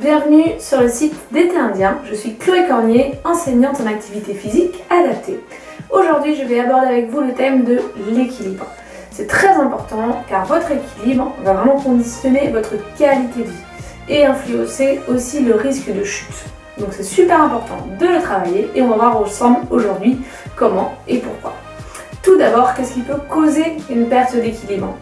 Bienvenue sur le site d'été indien. Je suis Chloé Cornier, enseignante en activité physique adaptée. Aujourd'hui, je vais aborder avec vous le thème de l'équilibre. C'est très important car votre équilibre va vraiment conditionner votre qualité de vie et influencer aussi le risque de chute. Donc c'est super important de le travailler et on va voir ensemble aujourd'hui comment et pourquoi. Tout d'abord, qu'est-ce qui peut causer une perte d'équilibre?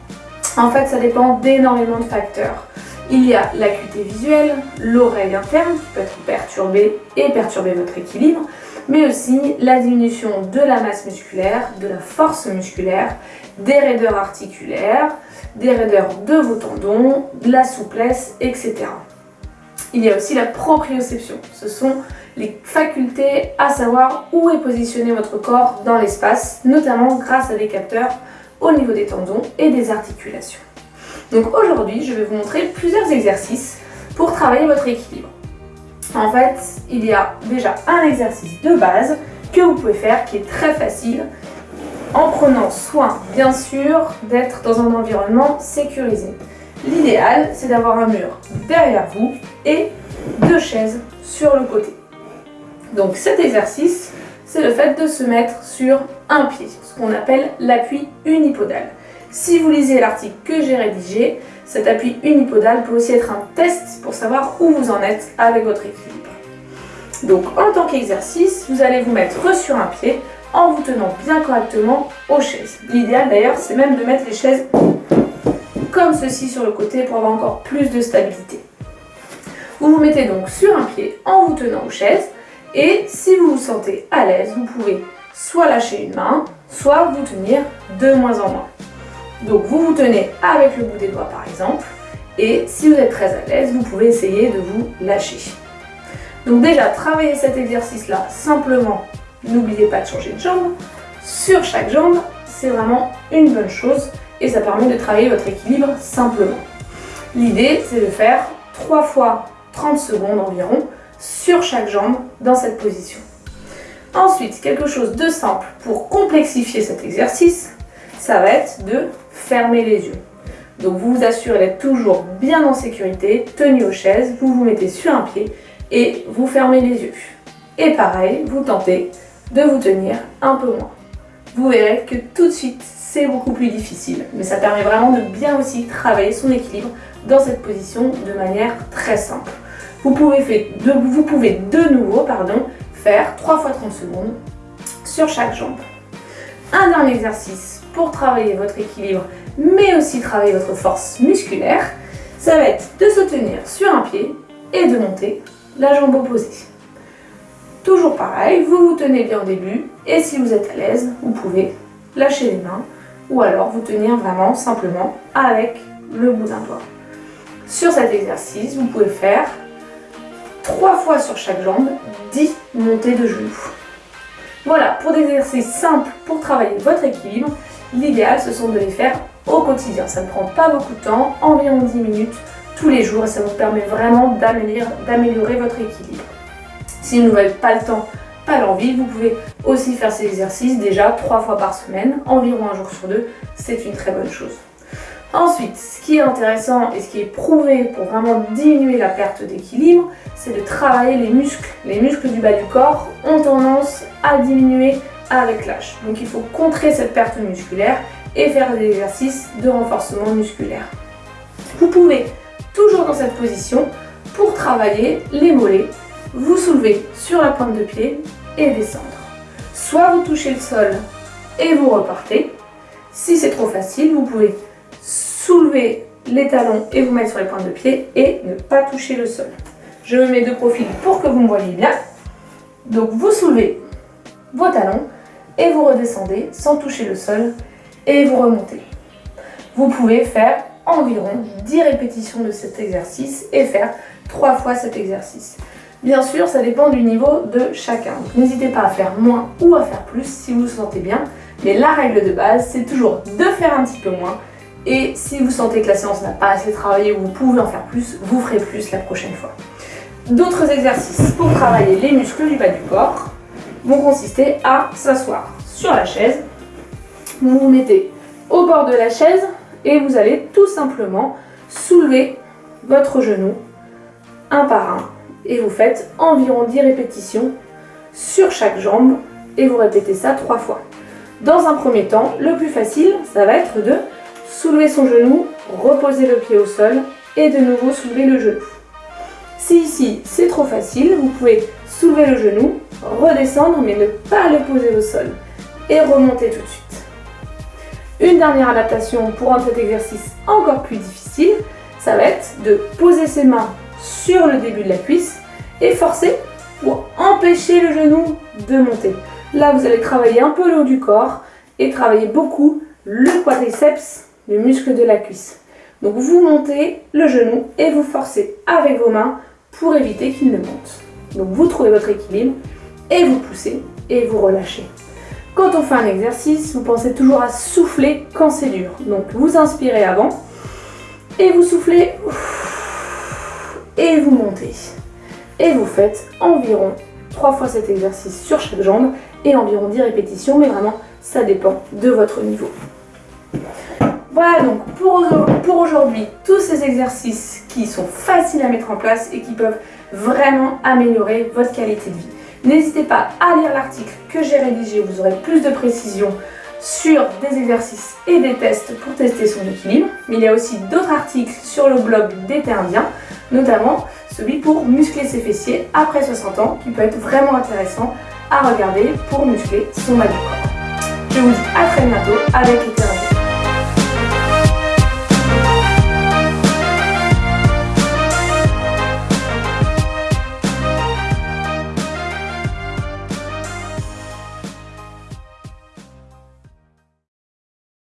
En fait, ça dépend d'énormément de facteurs. Il y a l'acuité visuelle, l'oreille interne qui peut être perturbée et perturber votre équilibre, mais aussi la diminution de la masse musculaire, de la force musculaire, des raideurs articulaires, des raideurs de vos tendons, de la souplesse, etc. Il y a aussi la proprioception. Ce sont les facultés à savoir où est positionné votre corps dans l'espace, notamment grâce à des capteurs au niveau des tendons et des articulations. Donc aujourd'hui, je vais vous montrer plusieurs exercices pour travailler votre équilibre. En fait, il y a déjà un exercice de base que vous pouvez faire qui est très facile en prenant soin, bien sûr, d'être dans un environnement sécurisé. L'idéal, c'est d'avoir un mur derrière vous et deux chaises sur le côté. Donc cet exercice, c'est le fait de se mettre sur un pied, ce qu'on appelle l'appui unipodal. Si vous lisez l'article que j'ai rédigé, cet appui unipodal peut aussi être un test pour savoir où vous en êtes avec votre équilibre. Donc en tant qu'exercice, vous allez vous mettre sur un pied en vous tenant bien correctement aux chaises. L'idéal d'ailleurs, c'est même de mettre les chaises comme ceci sur le côté pour avoir encore plus de stabilité. Vous vous mettez donc sur un pied en vous tenant aux chaises et si vous vous sentez à l'aise, vous pouvez soit lâcher une main, soit vous tenir de moins en moins. Donc vous vous tenez avec le bout des doigts par exemple, et si vous êtes très à l'aise, vous pouvez essayer de vous lâcher. Donc déjà, travaillez cet exercice-là simplement, n'oubliez pas de changer de jambe. Sur chaque jambe, c'est vraiment une bonne chose et ça permet de travailler votre équilibre simplement. L'idée, c'est de faire 3 fois 30 secondes environ sur chaque jambe dans cette position. Ensuite, quelque chose de simple pour complexifier cet exercice, ça va être de fermer les yeux. Donc vous vous assurez d'être toujours bien en sécurité, tenu aux chaises, vous vous mettez sur un pied et vous fermez les yeux. Et pareil, vous tentez de vous tenir un peu moins. Vous verrez que tout de suite, c'est beaucoup plus difficile, mais ça permet vraiment de bien aussi travailler son équilibre dans cette position de manière très simple. Vous pouvez, de, vous pouvez de nouveau pardon, faire 3 fois 30 secondes sur chaque jambe. Un dernier exercice pour travailler votre équilibre, mais aussi travailler votre force musculaire, ça va être de se tenir sur un pied et de monter la jambe opposée. Toujours pareil, vous vous tenez bien au début, et si vous êtes à l'aise, vous pouvez lâcher les mains, ou alors vous tenir vraiment simplement avec le bout d'un doigt. Sur cet exercice, vous pouvez faire 3 fois sur chaque jambe, 10 montées de genoux. Voilà, pour des exercices simples pour travailler votre équilibre, l'idéal ce sont de les faire au quotidien. Ça ne prend pas beaucoup de temps, environ 10 minutes tous les jours et ça vous permet vraiment d'améliorer votre équilibre. Si vous n'avez pas le temps, pas l'envie, vous pouvez aussi faire ces exercices déjà 3 fois par semaine, environ un jour sur deux, c'est une très bonne chose. Ensuite, ce qui est intéressant et ce qui est prouvé pour vraiment diminuer la perte d'équilibre, c'est de travailler les muscles. Les muscles du bas du corps ont tendance à diminuer avec l'âge. Donc il faut contrer cette perte musculaire et faire des exercices de renforcement musculaire. Vous pouvez, toujours dans cette position, pour travailler les mollets, vous soulevez sur la pointe de pied et descendre. Soit vous touchez le sol et vous repartez. Si c'est trop facile, vous pouvez soulever les talons et vous mettre sur les pointes de pied et ne pas toucher le sol. Je me mets de profil pour que vous me voyez bien. Donc vous soulevez vos talons et vous redescendez sans toucher le sol et vous remontez. Vous pouvez faire environ 10 répétitions de cet exercice et faire 3 fois cet exercice. Bien sûr, ça dépend du niveau de chacun. N'hésitez pas à faire moins ou à faire plus si vous vous sentez bien. Mais la règle de base, c'est toujours de faire un petit peu moins et si vous sentez que la séance n'a pas assez travaillé ou vous pouvez en faire plus, vous ferez plus la prochaine fois. D'autres exercices pour travailler les muscles du bas du corps vont consister à s'asseoir sur la chaise. Vous vous mettez au bord de la chaise et vous allez tout simplement soulever votre genou un par un et vous faites environ 10 répétitions sur chaque jambe et vous répétez ça trois fois. Dans un premier temps, le plus facile, ça va être de soulever son genou, reposer le pied au sol et de nouveau soulever le genou. Si ici c'est trop facile, vous pouvez soulever le genou, redescendre mais ne pas le poser au sol et remonter tout de suite. Une dernière adaptation pour rendre cet exercice encore plus difficile, ça va être de poser ses mains sur le début de la cuisse et forcer pour empêcher le genou de monter. Là, vous allez travailler un peu le haut du corps et travailler beaucoup le quadriceps, le muscle de la cuisse. Donc vous montez le genou et vous forcez avec vos mains pour éviter qu'il ne monte. Donc vous trouvez votre équilibre et vous poussez et vous relâchez. Quand on fait un exercice, vous pensez toujours à souffler quand c'est dur. Donc vous inspirez avant et vous soufflez et vous montez. Et vous faites environ 3 fois cet exercice sur chaque jambe et environ 10 répétitions, mais vraiment ça dépend de votre niveau. Voilà donc pour aujourd'hui tous ces exercices qui sont faciles à mettre en place et qui peuvent vraiment améliorer votre qualité de vie. N'hésitez pas à lire l'article que j'ai rédigé, vous aurez plus de précisions sur des exercices et des tests pour tester son équilibre. Mais il y a aussi d'autres articles sur le blog d'été indien, notamment celui pour muscler ses fessiers après 60 ans, qui peut être vraiment intéressant à regarder pour muscler son bas du corps. Je vous dis à très bientôt avec l'été